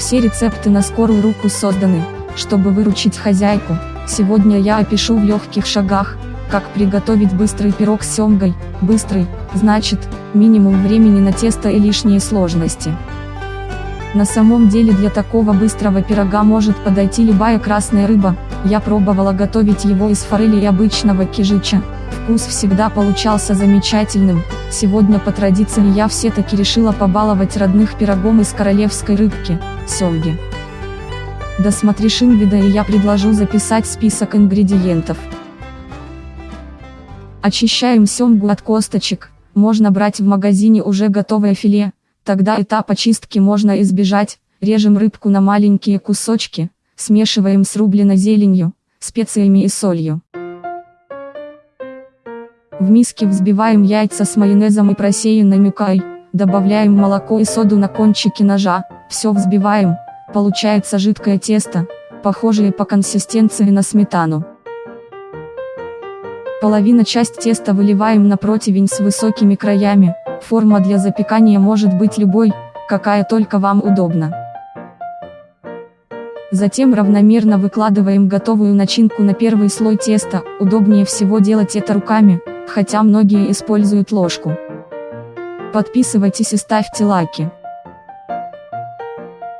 Все рецепты на скорую руку созданы, чтобы выручить хозяйку. Сегодня я опишу в легких шагах, как приготовить быстрый пирог с семгой. Быстрый, значит, минимум времени на тесто и лишние сложности. На самом деле для такого быстрого пирога может подойти любая красная рыба, я пробовала готовить его из форели и обычного кижича, вкус всегда получался замечательным, сегодня по традиции я все-таки решила побаловать родных пирогом из королевской рыбки, семги. Досмотришь инвида и я предложу записать список ингредиентов. Очищаем семгу от косточек, можно брать в магазине уже готовое филе, Тогда этап очистки можно избежать, режем рыбку на маленькие кусочки, смешиваем с рубленой зеленью, специями и солью. В миске взбиваем яйца с майонезом и просеянной мюкой, добавляем молоко и соду на кончики ножа, все взбиваем, получается жидкое тесто, похожее по консистенции на сметану. Половина часть теста выливаем на противень с высокими краями, Форма для запекания может быть любой, какая только вам удобна. Затем равномерно выкладываем готовую начинку на первый слой теста, удобнее всего делать это руками, хотя многие используют ложку. Подписывайтесь и ставьте лайки.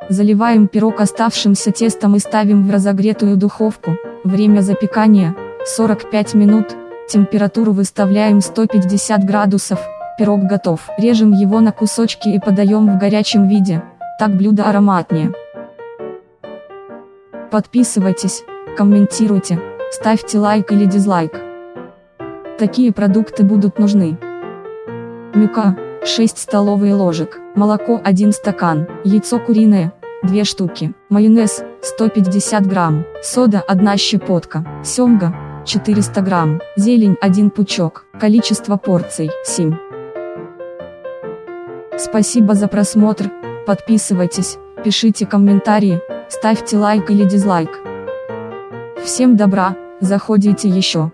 Заливаем пирог оставшимся тестом и ставим в разогретую духовку, время запекания, 45 минут, температуру выставляем 150 градусов, Пирог готов. Режем его на кусочки и подаем в горячем виде, так блюдо ароматнее. Подписывайтесь, комментируйте, ставьте лайк или дизлайк. Такие продукты будут нужны. Мюка, 6 столовые ложек, молоко 1 стакан, яйцо куриное, 2 штуки, майонез, 150 грамм, сода 1 щепотка, семга, 400 грамм, зелень 1 пучок, количество порций 7. Спасибо за просмотр, подписывайтесь, пишите комментарии, ставьте лайк или дизлайк. Всем добра, заходите еще.